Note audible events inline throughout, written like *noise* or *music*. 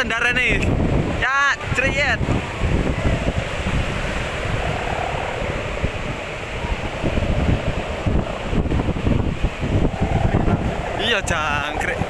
cendaran nih. Ya, ceriyet. Iya, jangkrik.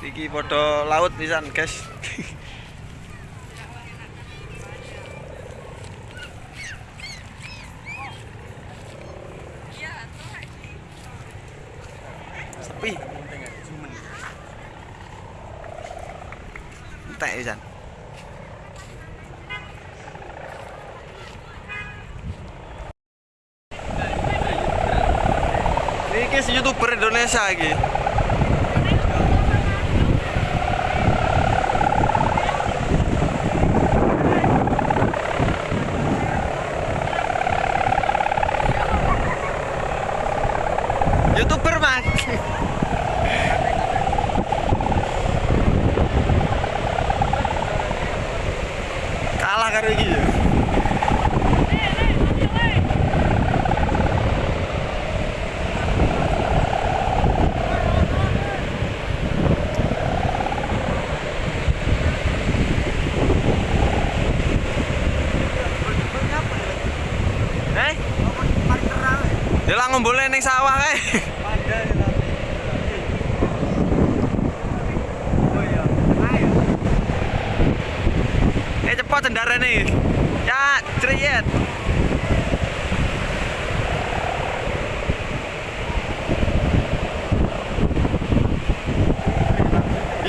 Iki podo laut pisan, guys. Sepi. Entek pisan. Si youtuber Indonesia iki. *laughs* kalah karo iki ya eh? Dia lah ngombolnya neng sawah eh. kae. Cepet cendaran nih. Ya, ceriyet.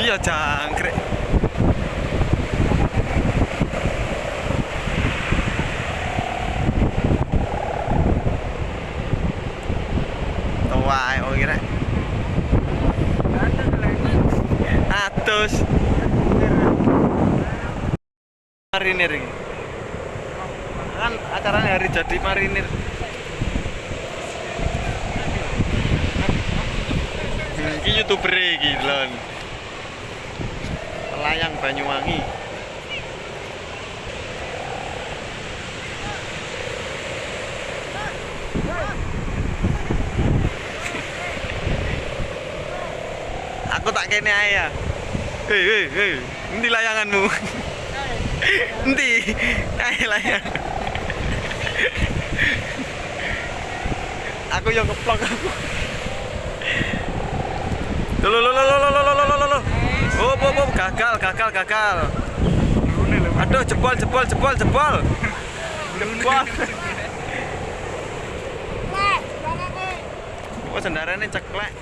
Iya jangkrik. Tua, oh kira. Atus. Marinir ini. Kan acaranya hari jadi marinir. Iki youtuber iki lon. Pelayang Banyuwangi. Aku tak kene ae ya. Hei, hei, hei. Endi layanganmu? Nanti Ayo ya? Aku yang keplok aku Lho lho lho lho lho lho lho lho Oh, oh, oh, gagal, gagal, gagal. Aduh, jebol, jebol, jebol, jebol. Jebol. Wah, oh, sendarannya ceklek.